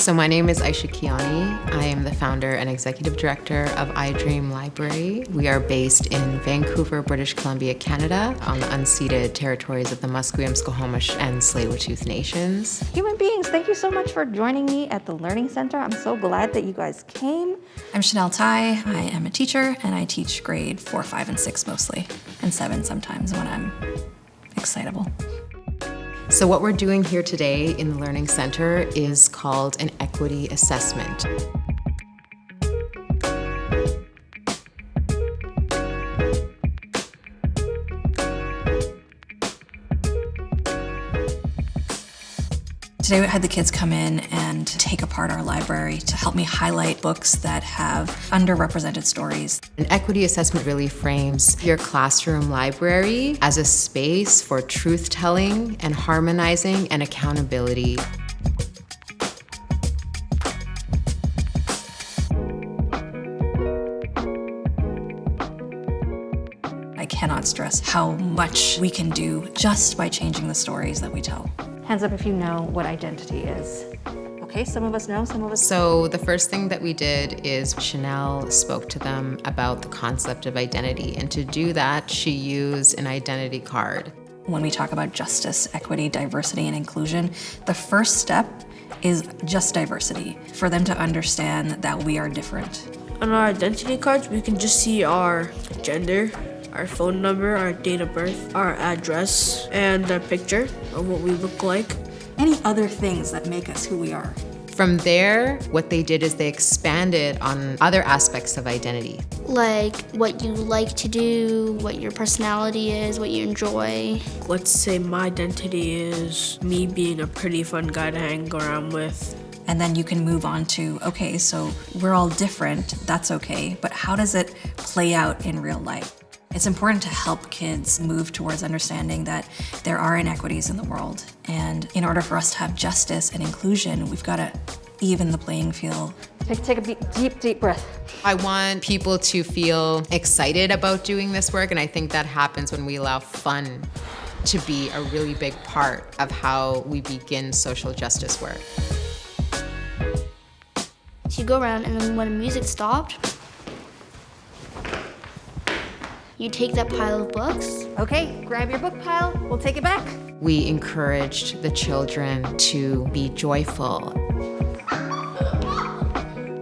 So my name is Aisha Kiani. I am the founder and executive director of iDream Library. We are based in Vancouver, British Columbia, Canada, on the unceded territories of the Musqueam, Squamish, and Tsleil-Waututh Nations. Human beings, thank you so much for joining me at the Learning Center. I'm so glad that you guys came. I'm Chanel Tai. I am a teacher and I teach grade four, five, and six mostly, and seven sometimes when I'm excitable. So what we're doing here today in the Learning Center is called an equity assessment. Today we had the kids come in and take apart our library to help me highlight books that have underrepresented stories. An equity assessment really frames your classroom library as a space for truth-telling and harmonizing and accountability. I cannot stress how much we can do just by changing the stories that we tell. Hands up if you know what identity is. Okay, some of us know, some of us So the first thing that we did is Chanel spoke to them about the concept of identity. And to do that, she used an identity card. When we talk about justice, equity, diversity, and inclusion, the first step is just diversity, for them to understand that we are different. On our identity cards, we can just see our gender, our phone number, our date of birth, our address, and a picture of what we look like. Any other things that make us who we are. From there, what they did is they expanded on other aspects of identity. like what you like to do, what your personality is, what you enjoy. Let's say my identity is me being a pretty fun guy to hang around with. And then you can move on to, okay, so we're all different, that's okay, but how does it play out in real life? It's important to help kids move towards understanding that there are inequities in the world. And in order for us to have justice and inclusion, we've got to even the playing field. take, take a deep, deep, deep breath. I want people to feel excited about doing this work, and I think that happens when we allow fun to be a really big part of how we begin social justice work. So you go around and then when the music stopped, you take that pile of books. Okay, grab your book pile, we'll take it back. We encouraged the children to be joyful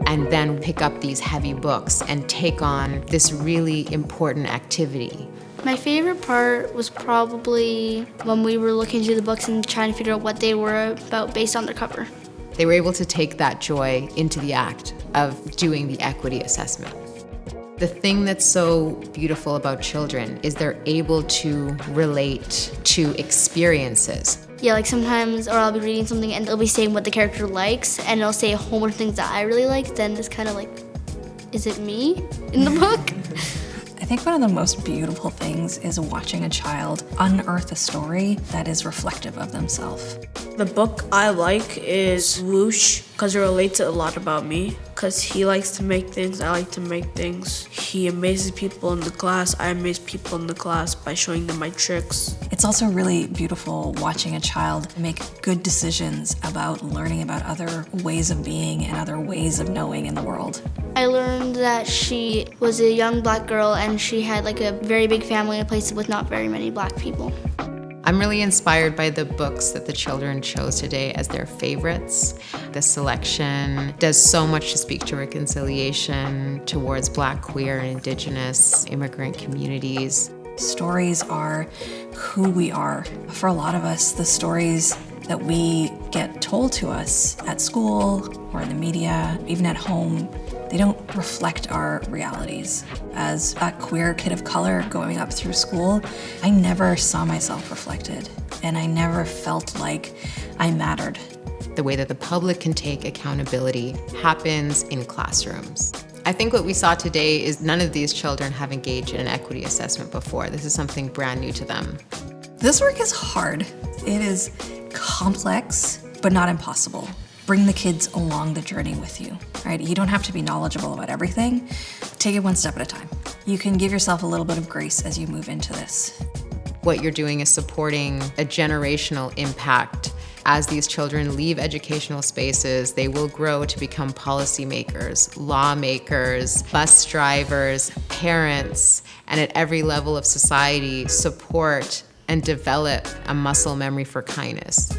and then pick up these heavy books and take on this really important activity. My favorite part was probably when we were looking through the books and trying to figure out what they were about based on their cover. They were able to take that joy into the act of doing the equity assessment. The thing that's so beautiful about children is they're able to relate to experiences. Yeah, like sometimes, or I'll be reading something and they'll be saying what the character likes, and it'll say a whole bunch of things that I really like. Then it's kind of like, is it me in the book? I think one of the most beautiful things is watching a child unearth a story that is reflective of themselves. The book I like is Whoosh because it relates a lot about me. Because he likes to make things, I like to make things. He amazes people in the class, I amaze people in the class by showing them my tricks. It's also really beautiful watching a child make good decisions about learning about other ways of being and other ways of knowing in the world. I learned that she was a young black girl and she had like a very big family in a place with not very many black people. I'm really inspired by the books that the children chose today as their favorites. The selection does so much to speak to reconciliation towards Black, queer, and Indigenous immigrant communities. Stories are who we are. For a lot of us, the stories that we get told to us at school or in the media, even at home, they don't reflect our realities. As a queer kid of color going up through school, I never saw myself reflected, and I never felt like I mattered. The way that the public can take accountability happens in classrooms. I think what we saw today is none of these children have engaged in an equity assessment before. This is something brand new to them. This work is hard. It is complex, but not impossible bring the kids along the journey with you, right? You don't have to be knowledgeable about everything. Take it one step at a time. You can give yourself a little bit of grace as you move into this. What you're doing is supporting a generational impact. As these children leave educational spaces, they will grow to become policymakers, lawmakers, bus drivers, parents, and at every level of society, support and develop a muscle memory for kindness.